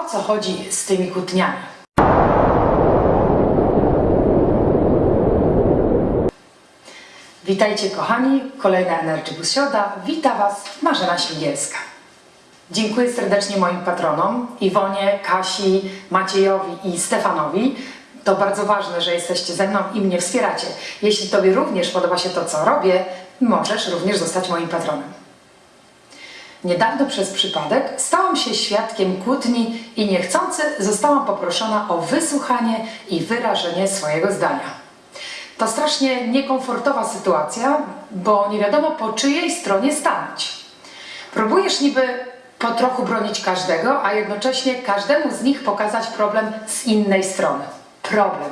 o co chodzi z tymi kłótniami. Witajcie kochani, kolejna Energy Bus Środa. Wita Was Marzena Śmigielska. Dziękuję serdecznie moim patronom Iwonie, Kasi, Maciejowi i Stefanowi. To bardzo ważne, że jesteście ze mną i mnie wspieracie. Jeśli Tobie również podoba się to, co robię, możesz również zostać moim patronem. Niedawno przez przypadek stałam się świadkiem kłótni i niechcący zostałam poproszona o wysłuchanie i wyrażenie swojego zdania. To strasznie niekomfortowa sytuacja, bo nie wiadomo po czyjej stronie stanąć. Próbujesz niby po trochu bronić każdego, a jednocześnie każdemu z nich pokazać problem z innej strony. Problem.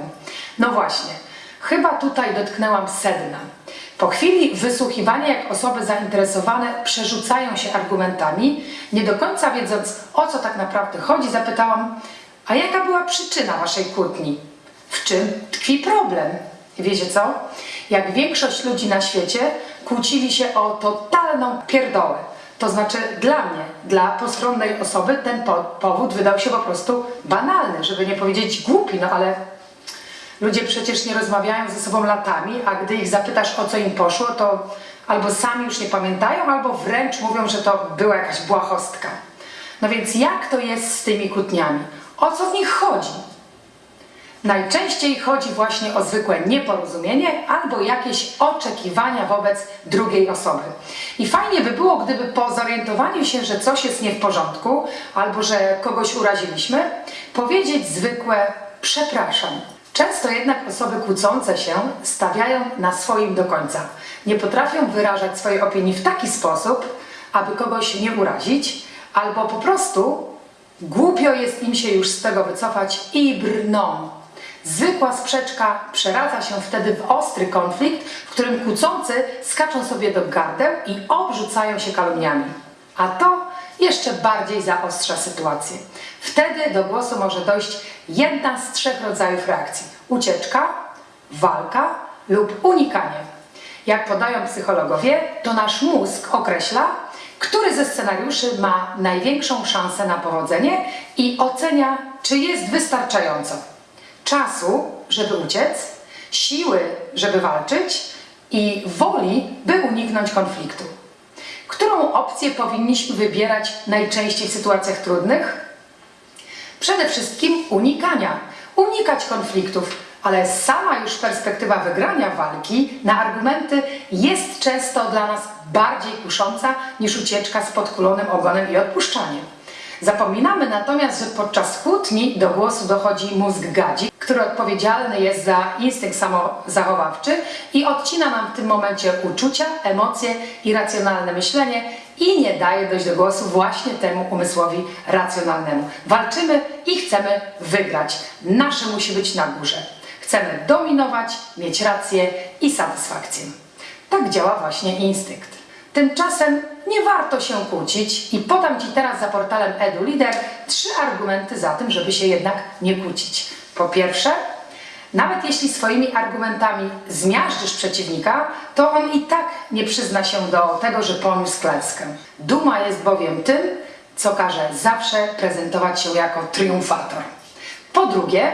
No właśnie, chyba tutaj dotknęłam sedna. Po chwili wysłuchiwania, jak osoby zainteresowane przerzucają się argumentami, nie do końca wiedząc o co tak naprawdę chodzi, zapytałam: A jaka była przyczyna waszej kłótni? W czym tkwi problem? Wiecie co? Jak większość ludzi na świecie kłócili się o totalną pierdołę. To znaczy dla mnie, dla postronnej osoby ten po powód wydał się po prostu banalny, żeby nie powiedzieć głupi, no ale ludzie przecież nie rozmawiają ze sobą latami, a gdy ich zapytasz o co im poszło, to albo sami już nie pamiętają, albo wręcz mówią, że to była jakaś błahostka. No więc jak to jest z tymi kłótniami? O co w nich chodzi? Najczęściej chodzi właśnie o zwykłe nieporozumienie albo jakieś oczekiwania wobec drugiej osoby. I fajnie by było, gdyby po zorientowaniu się, że coś jest nie w porządku albo że kogoś uraziliśmy, powiedzieć zwykłe przepraszam. Często jednak osoby kłócące się stawiają na swoim do końca. Nie potrafią wyrażać swojej opinii w taki sposób, aby kogoś nie urazić, albo po prostu głupio jest im się już z tego wycofać i brną. Zwykła sprzeczka przeradza się wtedy w ostry konflikt, w którym kłócący skaczą sobie do gardeł i obrzucają się kalumniami. A to jeszcze bardziej zaostrza sytuację. Wtedy do głosu może dojść jedna z trzech rodzajów reakcji: ucieczka, walka lub unikanie. Jak podają psychologowie, to nasz mózg określa, który ze scenariuszy ma największą szansę na powodzenie i ocenia, czy jest wystarczająco czasu, żeby uciec, siły, żeby walczyć i woli, by uniknąć konfliktu. Którą opcję powinniśmy wybierać najczęściej w sytuacjach trudnych? Przede wszystkim unikania. Unikać konfliktów, ale sama już perspektywa wygrania walki na argumenty jest często dla nas bardziej kusząca niż ucieczka z podkulonym ogonem i odpuszczaniem. Zapominamy natomiast, że podczas kłótni do głosu dochodzi mózg gadzi, który odpowiedzialny jest za instynkt samozachowawczy i odcina nam w tym momencie uczucia, emocje i racjonalne myślenie i nie daje dojść do głosu właśnie temu umysłowi racjonalnemu. Walczymy i chcemy wygrać. Nasze musi być na górze. Chcemy dominować, mieć rację i satysfakcję. Tak działa właśnie instynkt. Tymczasem nie warto się kłócić i podam Ci teraz za portalem EduLeader trzy argumenty za tym, żeby się jednak nie kłócić. Po pierwsze, nawet jeśli swoimi argumentami zmiażdżysz przeciwnika, to on i tak nie przyzna się do tego, że poniósł klęskę. Duma jest bowiem tym, co każe zawsze prezentować się jako triumfator. Po drugie,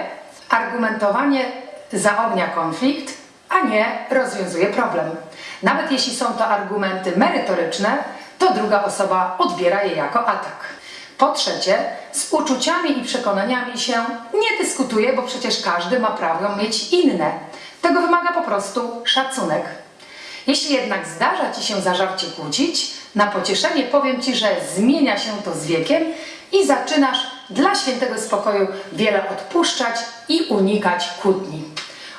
argumentowanie zaognia konflikt, a nie rozwiązuje problem. Nawet jeśli są to argumenty merytoryczne, to druga osoba odbiera je jako atak. Po trzecie, z uczuciami i przekonaniami się nie dyskutuje, bo przecież każdy ma prawo mieć inne. Tego wymaga po prostu szacunek. Jeśli jednak zdarza Ci się zażarcie kłócić, na pocieszenie powiem Ci, że zmienia się to z wiekiem i zaczynasz dla świętego spokoju wiele odpuszczać i unikać kłótni.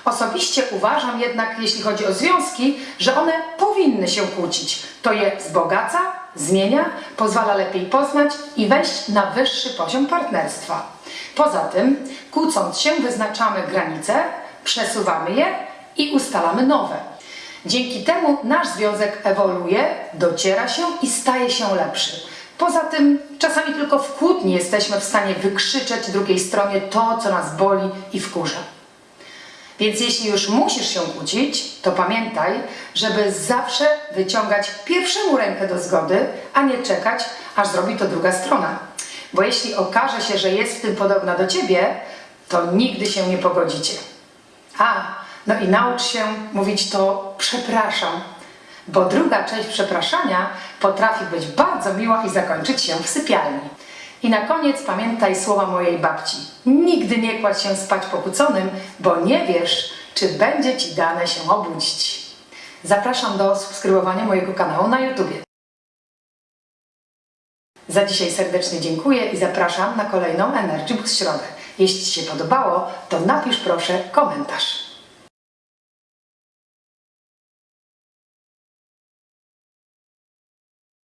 Osobiście uważam jednak, jeśli chodzi o związki, że one powinny się kłócić. To je wzbogaca, zmienia, pozwala lepiej poznać i wejść na wyższy poziom partnerstwa. Poza tym, kłócąc się, wyznaczamy granice, przesuwamy je i ustalamy nowe. Dzięki temu nasz związek ewoluuje, dociera się i staje się lepszy. Poza tym, czasami tylko w kłótni jesteśmy w stanie wykrzyczeć drugiej stronie to, co nas boli i wkurza. Więc jeśli już musisz się kłócić, to pamiętaj, żeby zawsze wyciągać pierwszemu rękę do zgody, a nie czekać, aż zrobi to druga strona. bo jeśli okaże się, że jest w tym podobna do ciebie, to nigdy się nie pogodzicie. A, no i naucz się mówić to przepraszam, bo druga część przepraszania potrafi być bardzo miła i zakończyć się w sypialni. I na koniec pamiętaj słowa mojej babci. Nigdy nie kładź się spać pokłóconym, bo nie wiesz, czy będzie ci dane się obudzić. Zapraszam do subskrybowania mojego kanału na YouTubie. Za dzisiaj serdecznie dziękuję i zapraszam na kolejną Energy Boost Środę. Jeśli Ci się podobało, to napisz proszę komentarz.